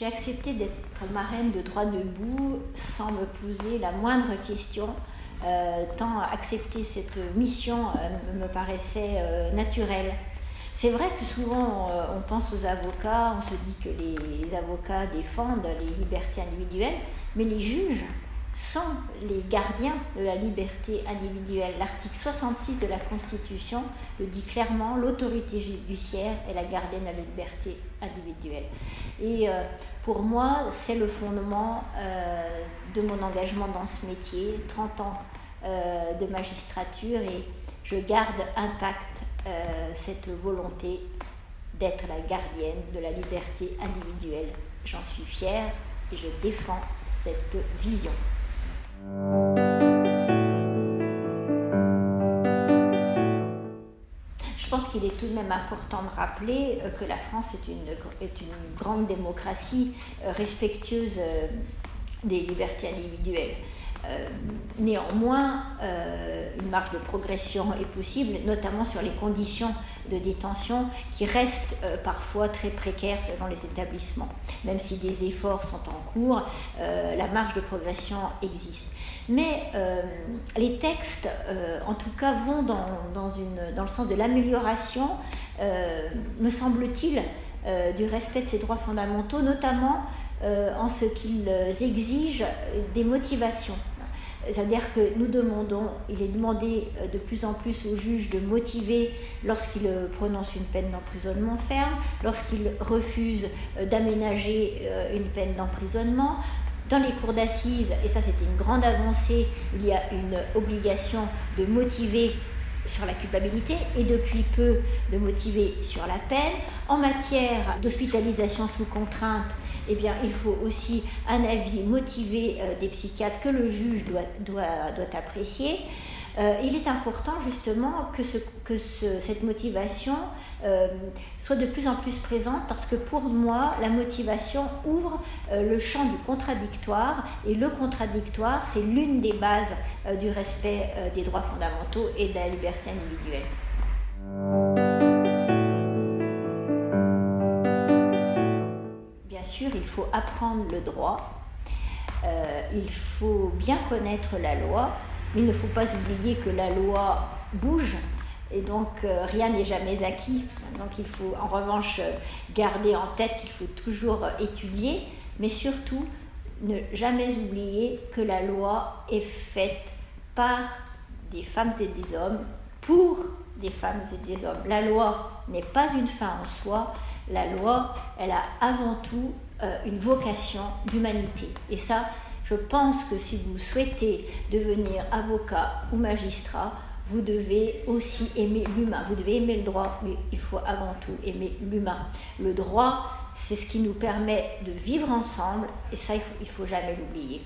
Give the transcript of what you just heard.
J'ai accepté d'être marraine de droit debout sans me poser la moindre question, euh, tant accepter cette mission euh, me paraissait euh, naturel. C'est vrai que souvent on pense aux avocats, on se dit que les avocats défendent les libertés individuelles, mais les juges sont les gardiens de la liberté individuelle. L'article 66 de la Constitution le dit clairement, l'autorité judiciaire est la gardienne de la liberté individuelle. Et euh, pour moi, c'est le fondement euh, de mon engagement dans ce métier, 30 ans euh, de magistrature, et je garde intacte cette volonté d'être la gardienne de la liberté individuelle. J'en suis fière et je défends cette vision. Je pense qu'il est tout de même important de rappeler euh, que la France est une, grande démocratie euh, respectueuse euh, des libertés individuelles. Euh, néanmoins, euh, une marge de progression est possible, notamment sur les conditions de détention qui restent euh, parfois très précaires selon les établissements. Même si des efforts sont en cours, la marge de progression existe. Mais les textes, en tout cas, vont dans, le sens de l'amélioration, me semble-t-il, du respect de ces droits fondamentaux, notamment en ce qu'ils exigent des motivations. C'est-à-dire que nous demandons, il est demandé euh, de plus en plus aux juges de motiver lorsqu'ils euh, prononcent une peine d'emprisonnement ferme, lorsqu'ils refusent euh, d'aménager une peine d'emprisonnement. Dans les cours d'assises, et ça c'était une grande avancée, il y a une obligation de motiver sur la culpabilité et depuis peu de motiver sur la peine. En matière d'hospitalisation sous contrainte, eh bien, il faut aussi un avis motivé euh, des psychiatres que le juge doit, doit, doit apprécier. Euh, il est important justement que, ce, que ce, cette motivation euh, soit de plus en plus présente parce que pour moi, la motivation ouvre euh, le champ du contradictoire et le contradictoire, c'est l'une des bases du respect des droits fondamentaux et de la liberté individuelle. Bien sûr, il faut apprendre le droit, il faut bien connaître la loi, il ne faut pas oublier que la loi bouge et donc euh, rien n'est jamais acquis. Donc il faut en revanche garder en tête qu'il faut toujours étudier, mais surtout ne jamais oublier que la loi est faite par des femmes et des hommes pour des femmes et des hommes. La loi n'est pas une fin en soi, la loi, elle a avant tout euh, une vocation d'humanité. Et ça, je pense que si vous souhaitez devenir avocat ou magistrat, vous devez aussi aimer l'humain. Vous devez aimer le droit, mais il faut avant tout aimer l'humain. Le droit, c'est ce qui nous permet de vivre ensemble, et ça, il ne faut, faut jamais l'oublier.